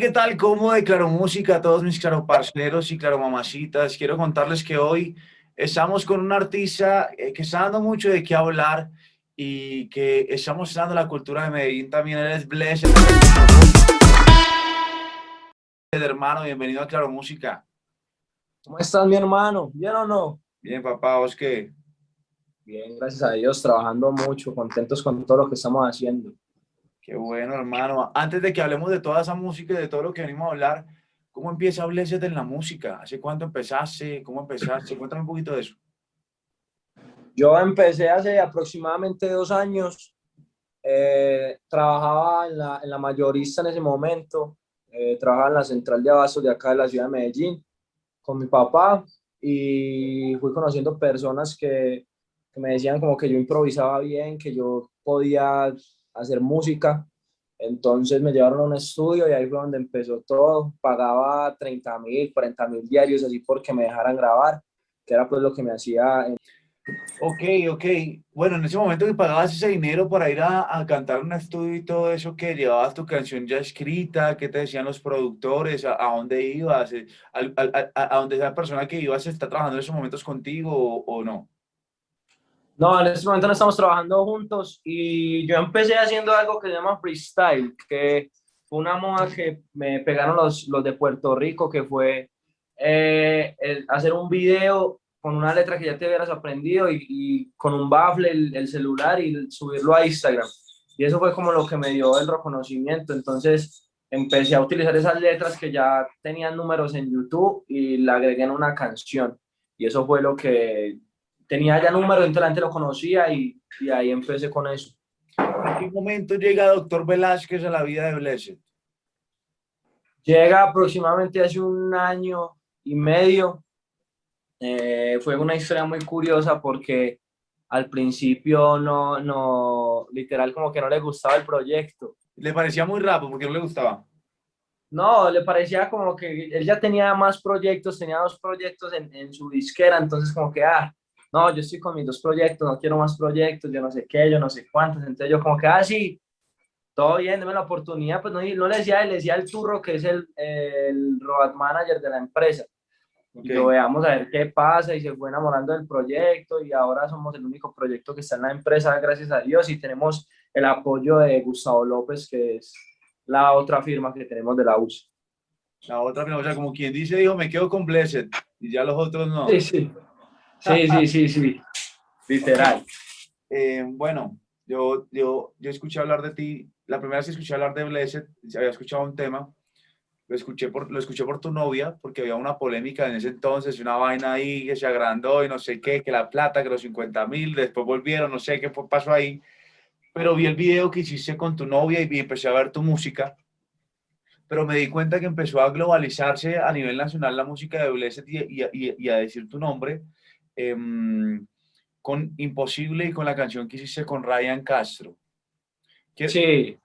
¿qué tal? ¿Cómo de Claro Música a todos mis claro parceros y claro mamacitas? Quiero contarles que hoy estamos con un artista eh, que está dando mucho de qué hablar y que está mostrando la cultura de Medellín también. Él es Blessed. Hermano, bienvenido a Claro Música. ¿Cómo estás, mi hermano? ¿Bien o no? Bien, papá, ¿vos qué? Bien, gracias a Dios, trabajando mucho, contentos con todo lo que estamos haciendo. Qué bueno, hermano. Antes de que hablemos de toda esa música y de todo lo que venimos a hablar, ¿cómo empieza Blessed en la música? ¿Hace cuánto empezaste? ¿Cómo empezaste? Cuéntame un poquito de eso. Yo empecé hace aproximadamente dos años. Eh, trabajaba en la, en la, mayorista en ese momento. Eh, trabajaba en la central de abastos de acá de la ciudad de Medellín con mi papá y fui conociendo personas que, que me decían como que yo improvisaba bien, que yo podía hacer música. Entonces me llevaron a un estudio y ahí fue donde empezó todo. Pagaba 30 mil, 40 mil diarios así porque me dejaran grabar, que era pues lo que me hacía. Ok, ok. Bueno, en ese momento que pagabas ese dinero para ir a, a cantar un estudio y todo eso, que llevabas tu canción ya escrita, ¿qué te decían los productores? ¿A, dónde ibas? ¿A, a, a, dónde esa persona que ibas está trabajando en esos momentos contigo o, o no? No, en este momento no estamos trabajando juntos y yo empecé haciendo algo que se llama freestyle, que fue una moda que me pegaron los, los de Puerto Rico, que fue eh, hacer un video con una letra que ya te hubieras aprendido y, con un baffle el, el, celular y subirlo a Instagram. Y eso fue como lo que me dio el reconocimiento. Entonces empecé a utilizar esas letras que ya tenían números en YouTube y la agregué en una canción. Y eso fue lo que tenía ya números, entonces la gente lo conocía y, y, ahí empecé con eso. ¿En qué momento llega Doctor Velázquez a la vida de Blessed? Llega aproximadamente hace un año y medio. Eh, fue una historia muy curiosa porque al principio no, no, literal como que no le gustaba el proyecto. ¿Le parecía muy rápido? porque no le gustaba? No, le parecía como que él ya tenía más proyectos, tenía dos proyectos en, en su disquera, entonces como que, ah, no, yo estoy con mis dos proyectos, no quiero más proyectos, yo no sé qué, yo no sé cuántos, entonces yo como que, ah, sí, todo bien, deme la oportunidad, pues no, no le decía le decía el turro que es el, el road manager de la empresa. Okay. Y lo veamos a ver qué pasa y se fue enamorando del proyecto y ahora somos el único proyecto que está en la empresa, gracias a Dios, y tenemos el apoyo de Gustavo López, que es la otra firma que tenemos de la US. La otra firma, o sea, como quien dice, dijo, me quedo con Blessed, y ya los otros no. Sí, sí. Sí, sí, sí, sí, literal. Eh, bueno, yo, yo, yo escuché hablar de ti, la primera vez que escuché hablar de Blessed, había escuchado un tema, lo escuché, por, lo escuché por tu novia, porque había una polémica en ese entonces, una vaina ahí que se agrandó y no sé qué, que la plata, que los 50 mil, después volvieron, no sé qué pasó ahí, pero vi el video que hiciste con tu novia y empecé a ver tu música, pero me di cuenta que empezó a globalizarse a nivel nacional la música de Blessed y, y, y a decir tu nombre, eh, con Imposible y con la canción que hiciste con Ryan Castro. ¿Qué, sí.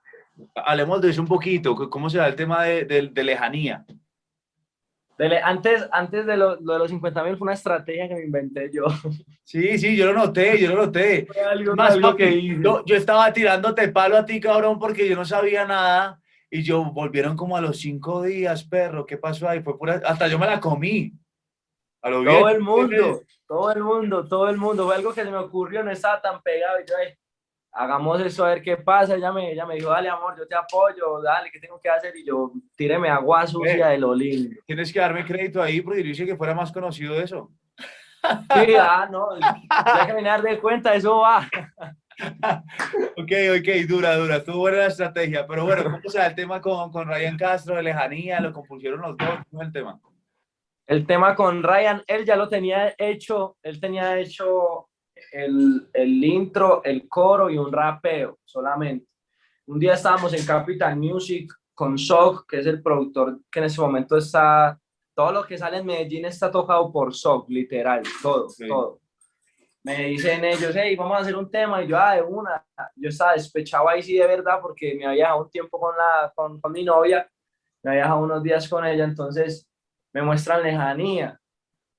Hablemos de eso un poquito, ¿cómo se da el tema de, de, de lejanía? Antes, antes de, lo, lo de los 50 mil fue una estrategia que me inventé yo. Sí, sí, yo lo noté, yo lo noté. Algo, Más, algo que hice. Yo, yo estaba tirándote palo a ti, cabrón, porque yo no sabía nada. Y yo volvieron como a los cinco días, perro, ¿qué pasó ahí? Fue pura, hasta yo me la comí. A lo todo bien. el mundo, todo el mundo, todo el mundo. Fue algo que se me ocurrió, no estaba tan pegado. Y yo, ay, hagamos eso a ver qué pasa. Ella me, ella me dijo, dale, amor, yo te apoyo, dale, ¿qué tengo que hacer? Y yo, tíreme agua sucia de lo lindo. Tienes que darme crédito ahí, porque yo dije que fuera más conocido eso. Sí, ah, no, ya que me de cuenta, eso va. ok, ok, dura, dura, estuvo buena la estrategia, pero bueno, ¿cómo se da el tema con, con Ryan Castro de lejanía? ¿Lo compusieron los dos? ¿Cómo es el tema? El tema con Ryan, él ya lo tenía hecho, él tenía hecho el, el intro, el coro y un rapeo solamente. Un día estábamos en Capital Music con Shock, que es el productor que en ese momento está, todo lo que sale en Medellín está tocado por Shock, literal, todo, sí. todo. Me dicen ellos, hey, vamos a hacer un tema, y yo, ah, de una, yo estaba despechado ahí sí de verdad, porque me había dejado un tiempo con, la, con, con mi novia, me había dejado unos días con ella, entonces me muestran lejanía.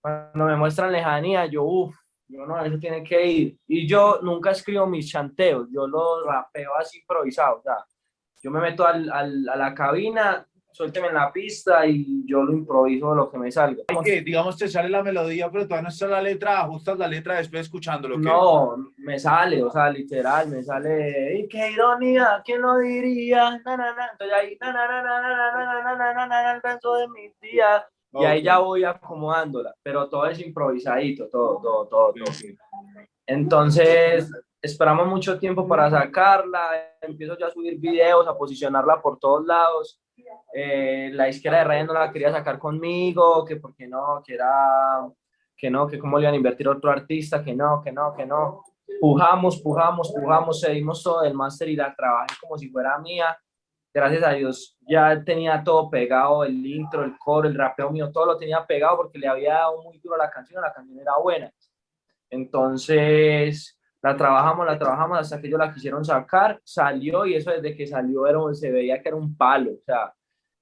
Cuando me muestran lejanía, yo, uff, yo no, eso tiene que ir. Y yo nunca escribo mis chanteos, yo los rapeo así improvisado, o sea, yo me meto al, al, a la cabina, suélteme en la pista y yo lo improviso lo que me salga. Que, digamos, te sale la melodía, pero todavía no está la letra, ajustas la letra después escuchándolo. No, me sale, o sea, literal, me sale, y qué ironía, ¿quién lo diría? Na, na, na. Entonces ahí, na, na, na, na, na, na, na, na, na, na, na, el beso de Y ahí ya voy acomodándola, pero todo es improvisadito, todo, todo, todo. todo. Entonces, esperamos mucho tiempo para sacarla, empiezo ya a subir videos, a posicionarla por todos lados. Eh, la izquierda de Ryan no la quería sacar conmigo, que porque no, que era, que no, que cómo le iban a invertir otro artista, que no, que no, que no. Pujamos, pujamos, pujamos, seguimos todo el máster y la trabajé como si fuera mía. Gracias a Dios ya tenía todo pegado, el intro, el coro, el rapeo mío, todo lo tenía pegado porque le había dado muy duro a la canción, la canción era buena. Entonces, la trabajamos, la trabajamos hasta que ellos la quisieron sacar, salió y eso desde que salió era, se veía que era un palo, o sea,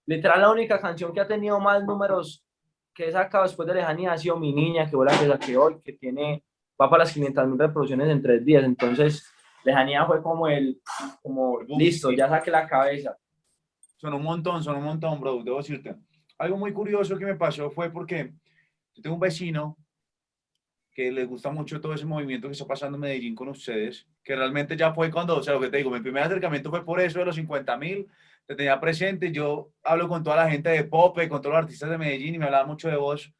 literal la única canción que ha tenido más números que he sacado después de Lejanía ha sido Mi Niña, que fue la que saqué hoy, que tiene, va para las 500 mil reproducciones en tres días, entonces Lejanía fue como el, como listo, ya saqué la cabeza. Son un montón, son un montón, bro, debo decirte. Algo muy curioso que me pasó fue porque yo tengo un vecino que les gusta mucho todo ese movimiento que está pasando en Medellín con ustedes, que realmente ya fue cuando, o sea, lo que te digo, mi primer acercamiento fue por eso de los 50 mil, te tenía presente, yo hablo con toda la gente de Pope, con todos los artistas de Medellín y me hablaba mucho de vos,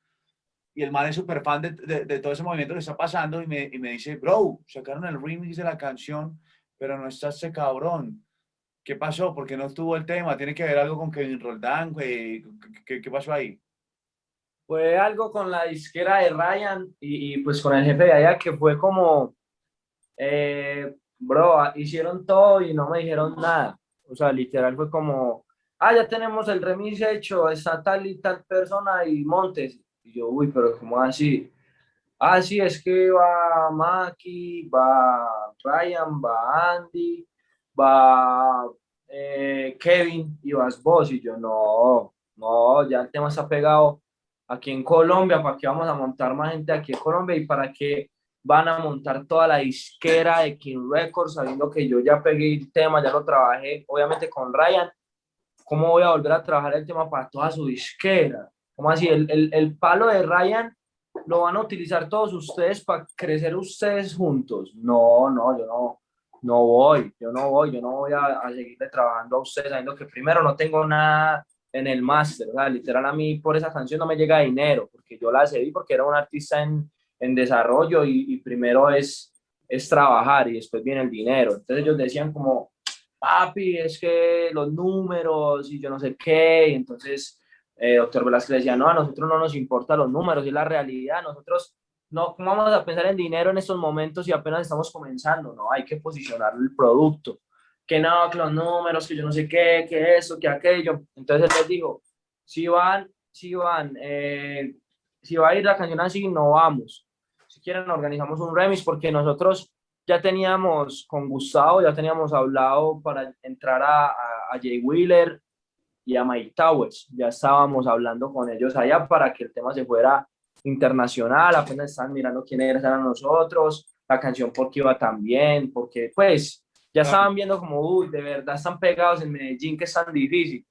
y el man es súper fan de, de, todo ese movimiento que está pasando y me, y me dice, bro, sacaron el remix de la canción, pero no está ese cabrón. ¿Qué pasó? ¿Por qué no estuvo el tema? ¿Tiene que ver algo con Kevin Roldán? ¿Qué, qué, pasó ahí? fue algo con la disquera de Ryan y, pues con el jefe de allá que fue como, eh, bro, hicieron todo y no me dijeron nada. O sea, literal fue como, ah, ya tenemos el remix hecho, está tal y tal persona y Montes. Y yo, uy, pero ¿cómo así? Ah, sí, es que va Maki, va Ryan, va Andy, va eh, Kevin y vas vos. Y yo, no, no, ya el tema está pegado aquí en Colombia, para que vamos a montar más gente aquí en Colombia y para que van a montar toda la disquera de King Records, sabiendo que yo ya pegué el tema, ya lo trabajé, obviamente con Ryan, ¿cómo voy a volver a trabajar el tema para toda su disquera? ¿Cómo así? El, el, el palo de Ryan lo van a utilizar todos ustedes para crecer ustedes juntos. No, no, yo no, no voy, yo no voy, yo no voy a, a seguirle trabajando a ustedes, sabiendo que primero no tengo nada en el máster, sea, literal a mí por esa canción no me llega dinero, porque yo la cedí porque era un artista en, en desarrollo y, primero es, es trabajar y después viene el dinero. Entonces ellos decían como, papi, es que los números y yo no sé qué, y entonces eh, doctor Velázquez decía, no, a nosotros no nos importa los números, es la realidad, nosotros no, ¿cómo vamos a pensar en dinero en estos momentos y apenas estamos comenzando? No, hay que posicionar el producto que no, que los números, que yo no sé qué, que eso, que aquello. Entonces les dijo, si van, si van, eh, si va a ir la canción así, no vamos. Si quieren, organizamos un remix porque nosotros ya teníamos con Gustavo, ya teníamos hablado para entrar a, a, Jay Wheeler y a Mike Towers. Ya estábamos hablando con ellos allá para que el tema se fuera internacional, apenas están mirando quiénes eran nosotros, la canción porque iba tan bien, porque pues ya estaban viendo como, uy, de verdad están pegados en Medellín, que es tan difícil.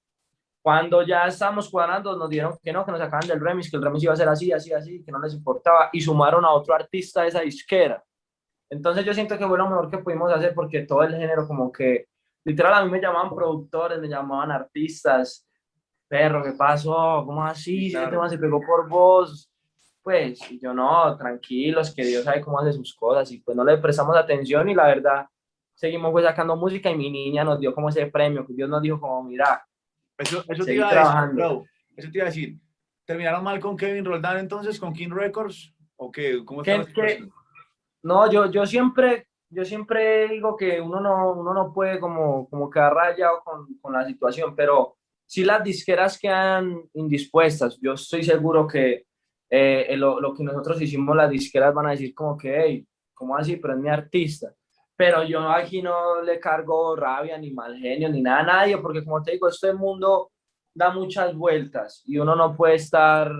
Cuando ya estábamos cuadrando, nos dieron que no, que nos sacaban del remix, que el remix iba a ser así, así, así, que no les importaba, y sumaron a otro artista de esa disquera. Entonces yo siento que fue lo mejor que pudimos hacer, porque todo el género como que, literal, a mí me llamaban productores, me llamaban artistas, perro, ¿qué pasó? ¿Cómo así? Claro. tema se pegó por vos? Pues, yo no, tranquilos, que Dios sabe cómo hace sus cosas, y pues no le prestamos atención, y la verdad, seguimos pues sacando música y mi niña nos dio como ese premio, que Dios nos dijo como, mira, eso, eso te iba a decir, bro, eso te iba a decir, ¿terminaron mal con Kevin Roldán entonces, con King Records? ¿O qué? ¿Cómo está que, No, yo, yo siempre, yo siempre digo que uno no, uno no puede como, como quedar rayado con, con la situación, pero si las disqueras quedan indispuestas, yo estoy seguro que eh, lo, lo, que nosotros hicimos, las disqueras van a decir como que, hey, ¿cómo así? Pero es mi artista pero yo aquí no le cargo rabia, ni mal genio, ni nada a nadie, porque como te digo, este mundo da muchas vueltas y uno no puede estar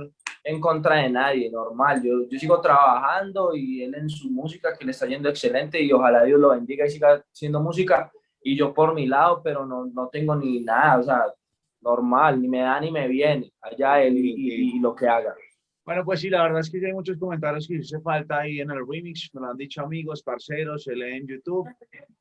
en contra de nadie, normal. Yo, yo sigo trabajando y él en su música que le está yendo excelente y ojalá Dios lo bendiga y siga haciendo música y yo por mi lado, pero no, no tengo ni nada, o sea, normal, ni me da ni me viene, allá él y, y, lo que haga. Bueno, pues sí, la verdad es que hay muchos comentarios que hice falta ahí en el remix, me lo han dicho amigos, parceros, se lee en YouTube.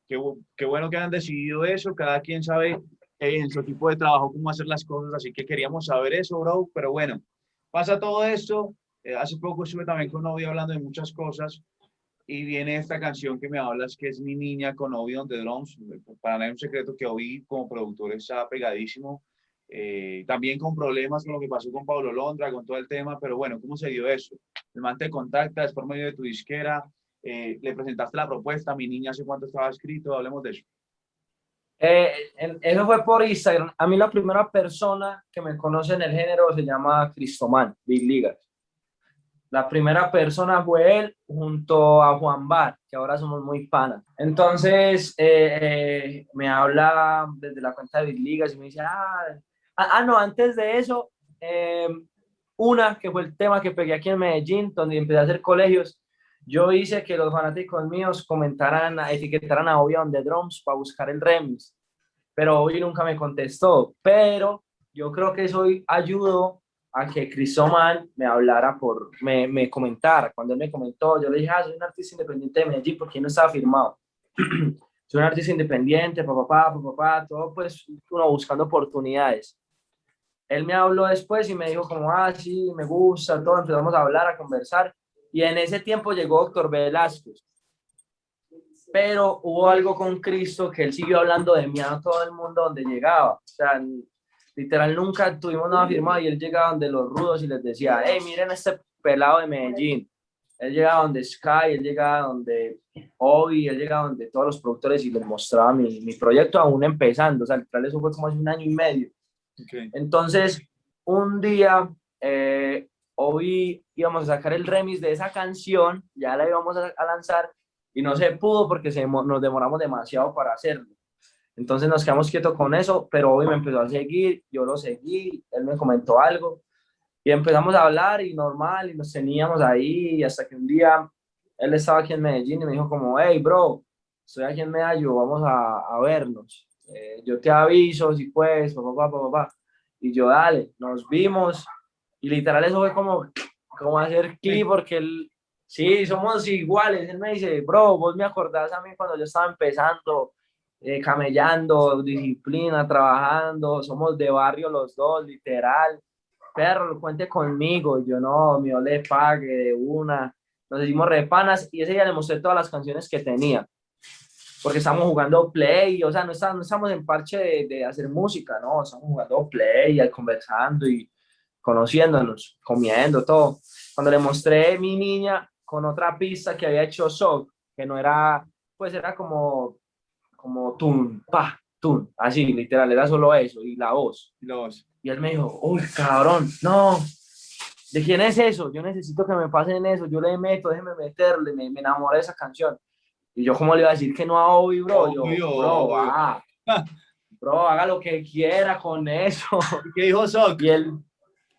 Qué, qué bueno que han decidido eso, cada quien sabe en su tipo de trabajo cómo hacer las cosas, así que queríamos saber eso, bro, pero bueno, pasa todo esto, eh, hace poco estuve también con Novio hablando de muchas cosas, y viene esta canción que me hablas, que es Mi Niña con Obi on the Drums. Para mí es un secreto que Obi como productor está pegadísimo. Eh, también con problemas con lo que pasó con Pablo Londra, con todo el tema, pero bueno, ¿cómo se dio eso? El man te contacta, es por medio de tu disquera, eh, le presentaste la propuesta, Mi Niña hace cuánto estaba escrito, hablemos de eso. Eh, eso fue por Instagram. A mí la primera persona que me conoce en el género se llama Cristoman, Big Ligas. La primera persona fue él junto a Juan Bar, que ahora somos muy panas. Entonces eh, eh, me habla desde la cuenta de Big Ligas y me dice, ah, ah, ah no, antes de eso, em, una que fue el tema que pegué aquí en Medellín, donde empecé a hacer colegios, yo hice que los fanáticos míos comentaran, etiquetaran a Obi on the Drums para buscar el remix, pero Obi nunca me contestó, pero yo creo que eso ayudó a que Crisoman me hablara por, me, me comentara. Cuando él me comentó, yo le dije, ah, soy un artista independiente de Medellín, porque no estaba firmado. soy un artista independiente, papá, papá, papá, todo pues uno buscando oportunidades. Él me habló después y me dijo como, ah, sí, me gusta, todo, empezamos a hablar, a conversar. Y en ese tiempo llegó doctor Velázquez. Pero hubo algo con Cristo que él siguió hablando de mí a todo el mundo donde llegaba. O sea, literal nunca tuvimos nada firmado y él llegaba donde los rudos y les decía, hey, miren este pelado de Medellín. Él llegaba donde Sky, él llegaba donde Obi, él llegaba donde todos los productores y les mostraba mi, mi proyecto aún empezando. O sea, literal eso fue como hace un año y medio. Entonces, un día, eh, Obi íbamos a sacar el remix de esa canción, ya la íbamos a, lanzar y no se pudo porque se, nos demoramos demasiado para hacerlo. Entonces nos quedamos quietos con eso, pero hoy me empezó a seguir, yo lo seguí, él me comentó algo y empezamos a hablar y normal y nos teníamos ahí hasta que un día él estaba aquí en Medellín y me dijo como, hey bro, estoy aquí en Medellín, vamos a vernos, eh, yo te aviso si puedes, papá, papá, papá, y yo dale, nos vimos y literal eso fue como, como hacer clip porque él, sí, somos iguales, él me dice, bro, vos me acordás a mí cuando yo estaba empezando, eh, camellando, disciplina, trabajando, somos de barrio los dos, literal. Perro, cuente conmigo, yo no, mi le pague de una. Nos hicimos repanas y ese día le mostré todas las canciones que tenía. Porque estamos jugando play, o sea, no estamos, no estamos en parche de, de, hacer música, no, estamos jugando play, conversando y conociéndonos, comiendo, todo. Cuando le mostré mi niña con otra pista que había hecho Sok, que no era, pues era como como tun, pa, tun, así, literal, era solo eso, y la voz. Y la voz. Y él me dijo, uy, cabrón, no, ¿de quién es eso? Yo necesito que me pasen eso, yo le meto, déjeme meterle, me, me enamoré de esa canción. Y yo, ¿cómo le iba a decir que no a Obi, bro? Yo, bro, ah, bro, haga lo que quiera con eso. ¿Y qué dijo Sok? Y él,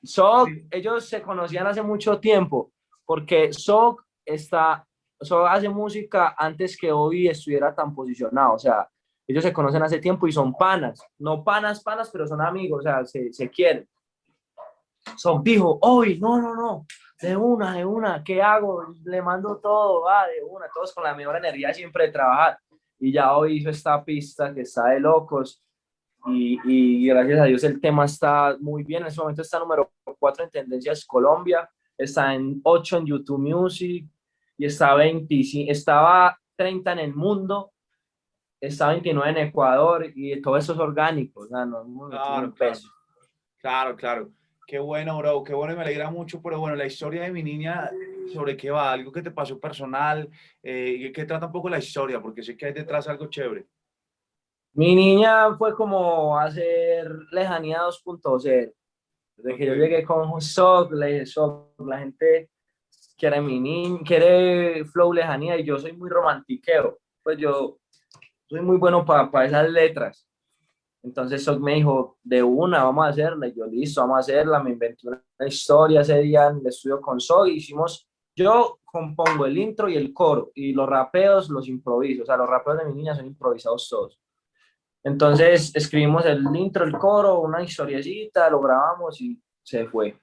Sok, ellos se conocían hace mucho tiempo, porque Sok está eso hace música antes que hoy estuviera tan posicionado, o sea, ellos se conocen hace tiempo y son panas, no panas, panas, pero son amigos, o sea, se, se quieren. Son dijo, hoy, no, no, no, de una, de una, ¿qué hago? Le mando todo, va, de una, todos con la mejor energía siempre de trabajar. Y ya hoy hizo esta pista que está de locos y, y gracias a Dios el tema está muy bien. En este momento está número 4 en Tendencias Colombia, está en 8 en YouTube Music, y estaba 25, estaba 30 en el mundo, estaba 29 en Ecuador y todo eso es orgánico, no, claro, peso. Claro, claro. Qué bueno, bro, qué bueno y me alegra mucho, pero bueno, la historia de mi niña, ¿sobre qué va? ¿Algo que te pasó personal? Eh, ¿Y qué trata un poco la historia? Porque sé que hay detrás algo chévere. Mi niña fue como hacer lejanía 2.0. Desde que yo llegué con Sock, la gente quiere mi niño, quiere flow lejanía y yo soy muy romantiqueo. Pues yo soy muy bueno para esas letras. Entonces Sock me dijo, de una, vamos a hacerla. Y yo, listo, vamos a hacerla. Me inventé una historia ese día en el estudio con Sock. Hicimos, yo compongo el intro y el coro. Y los rapeos los improviso. O sea, los rapeos de mi niña son improvisados todos. Entonces escribimos el intro, el coro, una historiecita, lo grabamos y se fue.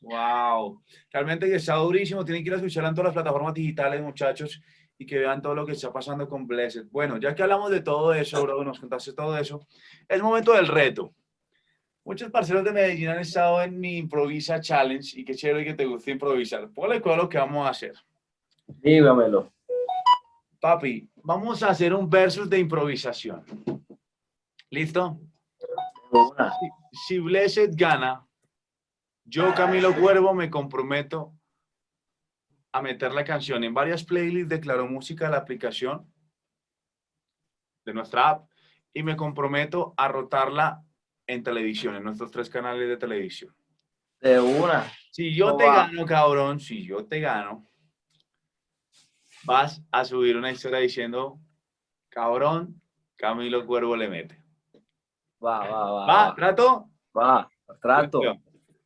Wow, realmente que está durísimo. Tienen que ir a escuchar en todas las plataformas digitales, muchachos y que vean todo lo que está pasando con Blessed. Bueno, ya que hablamos de todo eso, bro, nos contaste todo eso, es momento del reto. Muchos parceros de Medellín han estado en mi Improvisa Challenge y qué chévere que te guste improvisar. Póngale cuál lo que vamos a hacer. Dígamelo. Papi, vamos a hacer un versus de improvisación. ¿Listo? Si, si Blessed gana, yo, Camilo Cuervo, me comprometo a meter la canción en varias playlists de Claro Música de la aplicación de nuestra app y me comprometo a rotarla en televisión, en nuestros tres canales de televisión. De una. Si yo te gano, cabrón, si yo te gano, vas a subir una historia diciendo, cabrón, Camilo Cuervo le mete. Va, va, va. ¿Va? ¿Trato? Va, trato.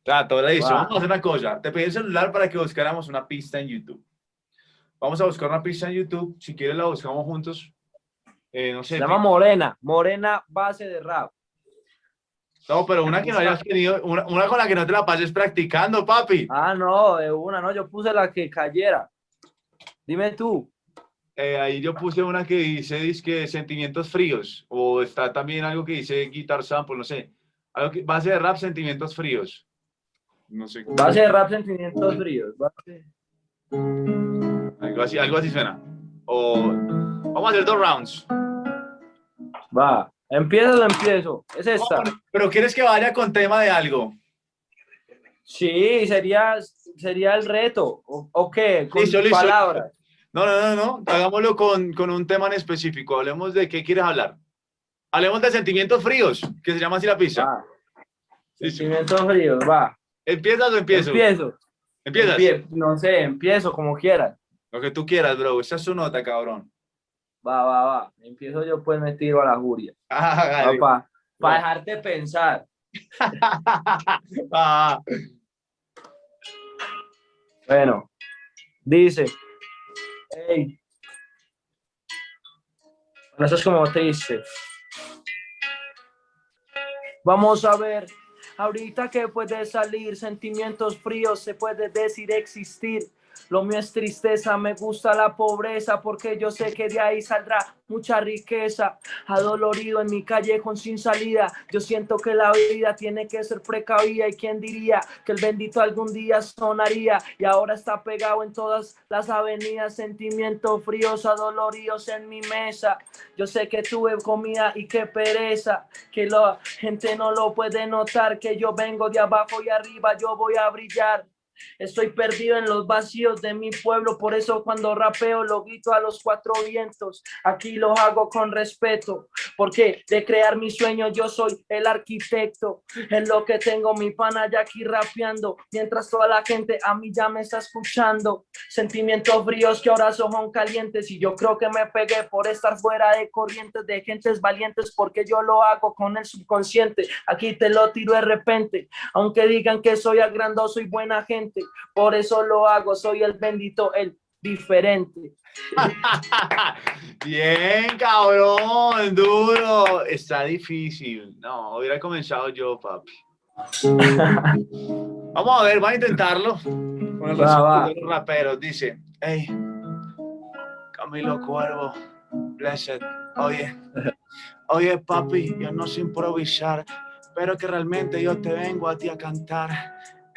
Le dice, vamos a hacer una cosa. Te pedí el celular para que buscáramos una pista en YouTube. Vamos a buscar una pista en YouTube. Si quieres la buscamos juntos. Eh, no sé. Se llama Morena. Morena base de rap. No, pero una que no hayas tenido, una, con la que no te la pases practicando, papi. Ah, no, una, no, yo puse la que cayera. Dime tú. Eh, ahí yo puse una que dice, dice sentimientos fríos, o está también algo que dice guitar sample, no sé. Algo que, base de rap, sentimientos fríos. No sé. Base de rap sentimientos fríos. Algo así, algo así suena. O vamos a hacer dos rounds. Va, empiezo o empiezo. Es esta. pero quieres que vaya con tema de algo. Sí, sería, sería el reto. ¿O, qué? Con palabras. No, no, no, no. Hagámoslo con, con, un tema en específico. Hablemos de qué quieres hablar. Hablemos de sentimientos fríos, que se llama así la pizza. sentimientos fríos, va. ¿Empiezas o empiezo? Empiezo. ¿Empiezas? no sé, empiezo como quieras. Lo que tú quieras, bro. Esa es su nota, cabrón. Va, va, va. Empiezo yo, pues me tiro a la juria. Ah, Para pa dejarte pensar. ah. Bueno, dice, hey, bueno, eso es como triste. Vamos a ver Ahorita que puede salir, sentimientos fríos, se puede decir existir. Lo mío es tristeza, me gusta la pobreza porque yo sé que de ahí saldrá mucha riqueza. Adolorido en mi callejón sin salida, yo siento que la vida tiene que ser precavida y quién diría que el bendito algún día sonaría y ahora está pegado en todas las avenidas, sentimientos fríos, adoloridos en mi mesa. Yo sé que tuve comida y qué pereza, que la gente no lo puede notar, que yo vengo de abajo y arriba, yo voy a brillar. Estoy perdido en los vacíos de mi pueblo, por eso cuando rapeo lo grito a los cuatro vientos. Aquí lo hago con respeto, porque de crear mi sueño yo soy el arquitecto. En lo que tengo mi pana ya aquí rapeando, mientras toda la gente a mí ya me está escuchando. Sentimientos fríos que ahora son calientes y yo creo que me pegué por estar fuera de corrientes de gentes valientes, porque yo lo hago con el subconsciente. Aquí te lo tiro de repente, aunque digan que soy agrandoso y buena gente por eso lo hago, soy el bendito, el diferente. Bien, cabrón, duro. Está difícil. No, hubiera comenzado yo, papi. Vamos a ver, va a intentarlo. Con el va, de los raperos. Dice, hey, Camilo Cuervo, blessed. Oye, oye, papi, yo no sé improvisar, pero que realmente yo te vengo a ti a cantar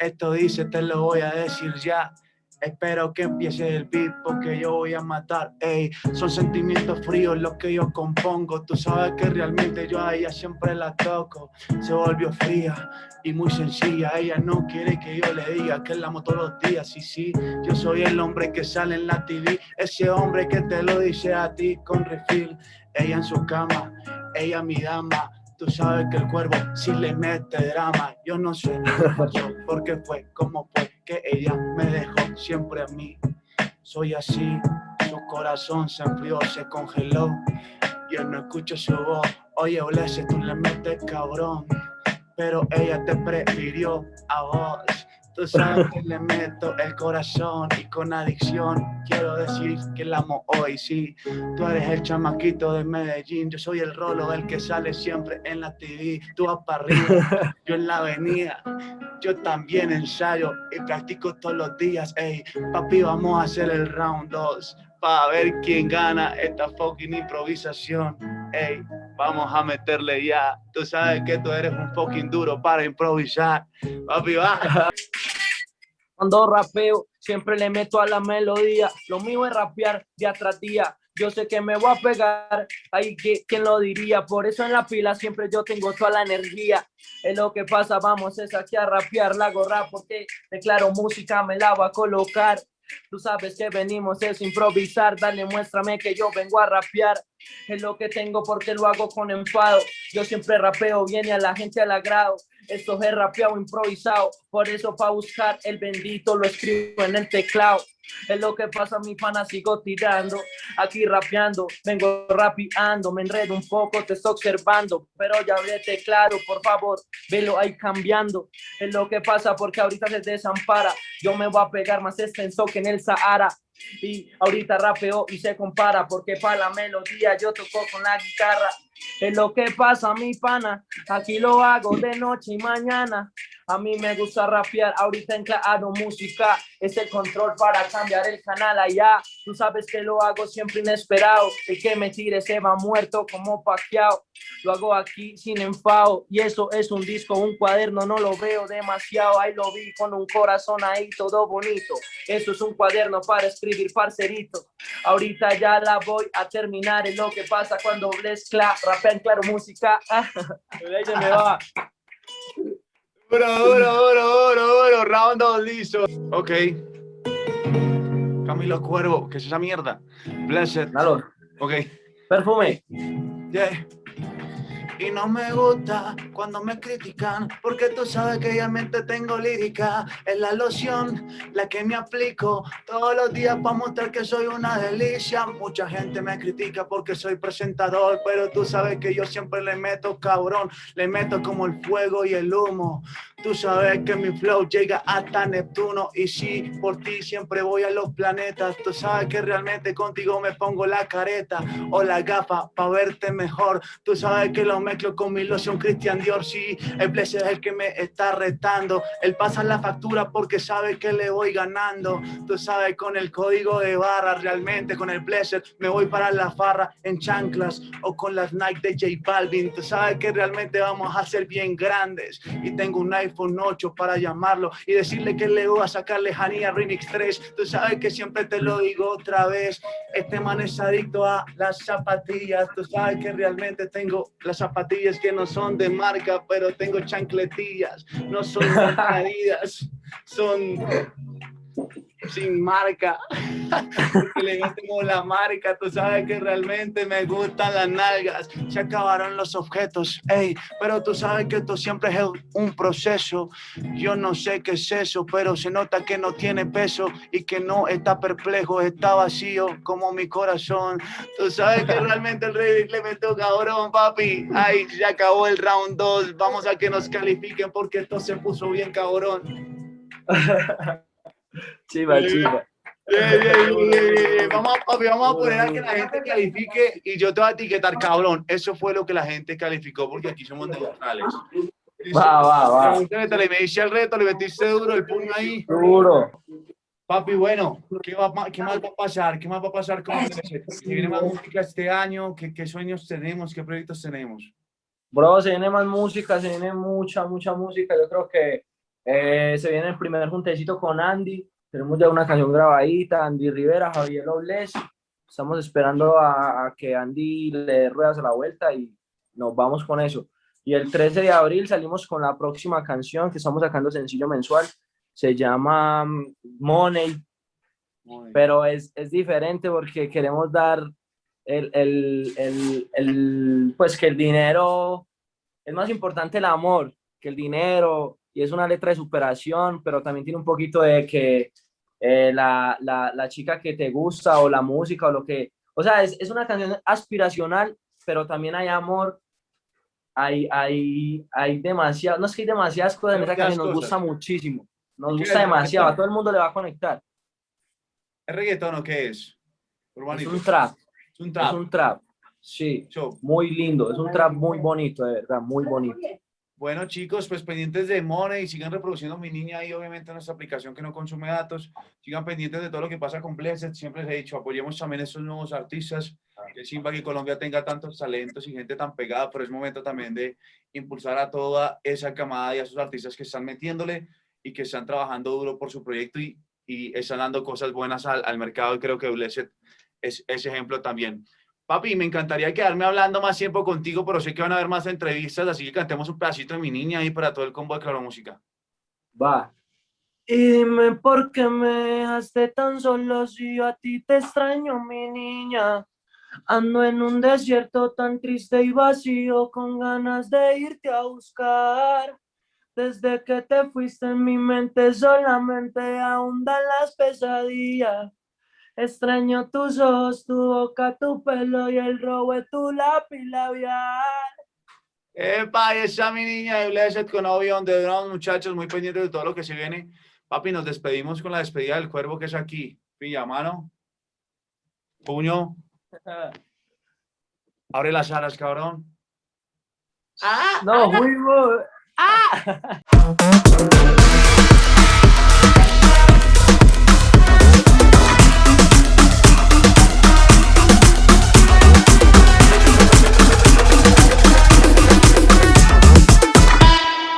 esto dice, te lo voy a decir ya. Espero que empiece el beat porque yo voy a matar. Ey, son sentimientos fríos los que yo compongo. Tú sabes que realmente yo a ella siempre la toco. Se volvió fría y muy sencilla. Ella no quiere que yo le diga que la amo todos los días. Sí, sí, yo soy el hombre que sale en la TV. Ese hombre que te lo dice a ti con refil. Ella en su cama, ella mi dama Tú sabes que el cuervo si le mete drama. Yo no sé por qué fue, cómo fue que ella me dejó siempre a mí. Soy así, su corazón se enfrió, se congeló. yo no escucho su voz. Oye, Blesse, tú le metes cabrón, pero ella te prefirió a vos. Tú sabes que le meto el corazón y con adicción quiero decir que la amo hoy, sí. Tú eres el chamaquito de Medellín, yo soy el rolo, el que sale siempre en la TV. Tú vas para arriba, yo en la avenida. Yo también ensayo y practico todos los días. Ey, papi, vamos a hacer el round 2 para ver quién gana esta fucking improvisación. Ey, vamos a meterle ya. Tú sabes que tú eres un fucking duro para improvisar. Papi, va. Cuando rapeo, siempre le meto a la melodía. Lo mío es rapear día tras día. Yo sé que me voy a pegar, ahí quién lo diría, por eso en la pila siempre yo tengo toda la energía, es lo que pasa, vamos es aquí a rapear, la gorra porque declaro música, me la voy a colocar, Tú sabes que venimos es improvisar, dale, muéstrame que yo vengo a rapear. Es lo que tengo porque lo hago con enfado. Yo siempre rapeo, viene a la gente al agrado. Esto es rapeado improvisado, por eso para buscar el bendito lo escribo en el teclado. Es lo que pasa, mi pana, sigo tirando, aquí rapeando, vengo rapeando, me enredo un poco, te estoy observando, pero ya vete claro, por favor, velo ahí cambiando. Es lo que pasa porque ahorita se desampara, yo me voy a pegar más extenso que en el Sahara. Y ahorita rapeo y se compara porque para la melodía yo toco con la guitarra. Es lo que pasa, mi pana, aquí lo hago de noche y mañana. A mí me gusta rapear, ahorita en claro música, es el control para cambiar el canal allá. Tú sabes que lo hago siempre inesperado, el que me tire se va muerto como paqueado. Lo hago aquí sin enfado y eso es un disco, un cuaderno, no lo veo demasiado. Ahí lo vi con un corazón ahí todo bonito. Eso es un cuaderno para escribir parcerito. Ahorita ya la voy a terminar, es lo que pasa cuando mezcla, rapea en claro música. me va. Oro, oro, oro, oro, oro, round 2 listo. Ok. Camilo Cuervo, ¿qué es esa mierda? Blessed. Dalo. Ok. Perfume. Yeah. Y no me gusta cuando me critican, porque tú sabes que realmente tengo lírica. Es la loción la que me aplico todos los días para mostrar que soy una delicia. Mucha gente me critica porque soy presentador, pero tú sabes que yo siempre le meto cabrón, le meto como el fuego y el humo. Tú sabes que mi flow llega hasta Neptuno y sí, por ti siempre voy a los planetas. Tú sabes que realmente contigo me pongo la careta o la gafa para verte mejor. Tú sabes que lo mezclo con mi loción Christian Dior, sí, el Blessed es el que me está retando. Él pasa la factura porque sabe que le voy ganando. Tú sabes, con el código de barra, realmente con el Blessed me voy para la farra en chanclas o con las Nike de J Balvin. Tú sabes que realmente vamos a ser bien grandes y tengo un iPhone 8 para llamarlo y decirle que le voy a sacar lejanía Remix 3. Tú sabes que siempre te lo digo otra vez. Este man es adicto a las zapatillas. Tú sabes que realmente tengo las zapatillas que no son de marca, pero tengo chancletillas. No son medidas, son sin marca, porque le metemos la marca, tú sabes que realmente me gustan las nalgas, se acabaron los objetos, ey, pero tú sabes que esto siempre es un proceso, yo no sé qué es eso, pero se nota que no tiene peso y que no está perplejo, está vacío como mi corazón, tú sabes que realmente el rey le metió cabrón, papi, ay, se acabó el round 2, vamos a que nos califiquen porque esto se puso bien cabrón. Chiva, chiva. Vamos, a, vamos a poner a que la gente califique y yo te voy a etiquetar, cabrón. Eso fue lo que la gente calificó porque aquí somos neutrales. Va, va, va. Le me dice el reto, le metiste duro el puño ahí. Duro. Papi, bueno, ¿qué, va, ¿qué más va a pasar? ¿Qué más va a pasar con ¿Se viene más música este año? ¿Qué, ¿Qué sueños tenemos? ¿Qué proyectos tenemos? Bro, se viene más música, se viene mucha, mucha música. Yo creo que eh, se viene el primer juntecito con Andy. Tenemos ya una canción grabadita, Andy Rivera, Javier Obles. Estamos esperando a, que Andy le dé ruedas a la vuelta y nos vamos con eso. Y el 13 de abril salimos con la próxima canción que estamos sacando sencillo mensual. Se llama mm, Money, pero es, es, diferente porque queremos dar el, el, el, el, pues que el dinero, es más importante el amor que el dinero, y es una letra de superación, pero también tiene un poquito de que eh, la, la, la, chica que te gusta o la música o lo que... O sea, es, es una canción aspiracional, pero también hay amor, hay, hay, hay demasiado, no es que hay demasiadas cosas en esa canción, nos gusta muchísimo, nos gusta demasiado, a todo el mundo le va a conectar. ¿Es reggaetón o qué es? Es un trap. Es un trap. Es un trap. Sí, muy lindo, es un trap muy bonito, de verdad, muy bonito. Bueno, chicos, pues pendientes de Money, sigan reproduciendo mi niña ahí, obviamente, en nuestra aplicación que no consume datos. Sigan pendientes de todo lo que pasa con Blessed. Siempre les he dicho, apoyemos también a estos nuevos artistas. Que Simba que Colombia tenga tantos talentos y gente tan pegada, pero es momento también de impulsar a toda esa camada y a esos artistas que están metiéndole y que están trabajando duro por su proyecto y, y están dando cosas buenas al, al mercado. Y creo que Blessed es ese ejemplo también. Papi, me encantaría quedarme hablando más tiempo contigo, pero sé que van a haber más entrevistas, así que cantemos un pedacito de mi niña ahí para todo el combo de Claro Música. Va. Y dime por qué me dejaste tan solo si yo a ti te extraño, mi niña. Ando en un desierto tan triste y vacío con ganas de irte a buscar. Desde que te fuiste en mi mente solamente ahondan las pesadillas. Extraño tus ojos, tu boca, tu pelo y el robo de tu lápiz labial. Epa, esa mi niña de Blessed con Obion de Drown, muchachos, muy pendientes de todo lo que se viene. Papi, nos despedimos con la despedida del cuervo que es aquí. Pilla, mano. Puño. Abre las alas, cabrón. ¡Ah! No, muy bueno. ¡Ah!